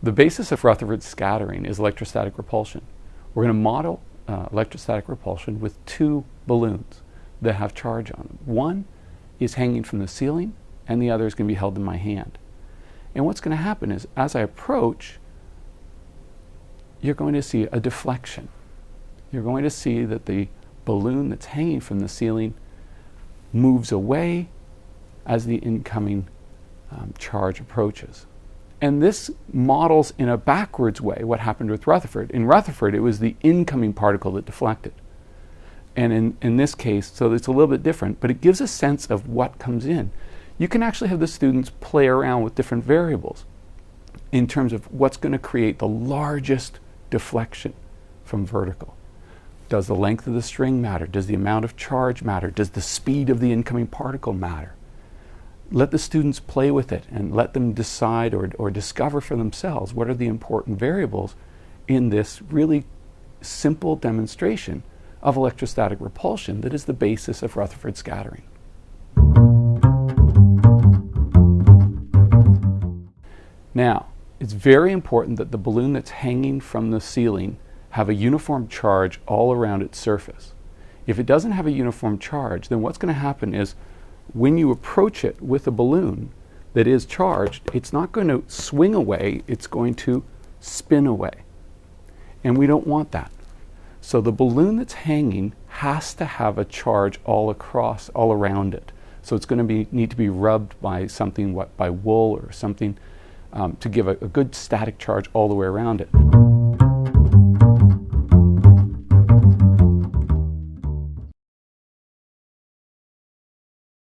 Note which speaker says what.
Speaker 1: The basis of Rutherford scattering is electrostatic repulsion. We're going to model uh, electrostatic repulsion with two balloons that have charge on them. One is hanging from the ceiling, and the other is going to be held in my hand. And what's going to happen is, as I approach, you're going to see a deflection. You're going to see that the balloon that's hanging from the ceiling moves away as the incoming um, charge approaches. And this models in a backwards way what happened with Rutherford. In Rutherford, it was the incoming particle that deflected. And in, in this case, so it's a little bit different, but it gives a sense of what comes in. You can actually have the students play around with different variables in terms of what's going to create the largest deflection from vertical. Does the length of the string matter? Does the amount of charge matter? Does the speed of the incoming particle matter? Let the students play with it and let them decide or, or discover for themselves what are the important variables in this really simple demonstration of electrostatic repulsion that is the basis of Rutherford scattering. Now, it's very important that the balloon that's hanging from the ceiling have a uniform charge all around its surface. If it doesn't have a uniform charge, then what's going to happen is when you approach it with a balloon that is charged, it's not going to swing away, it's going to spin away. And we don't want that. So the balloon that's hanging has to have a charge all across, all around it. So it's going to be, need to be rubbed by something, what, by wool or something um, to give a, a good static charge all the way around it.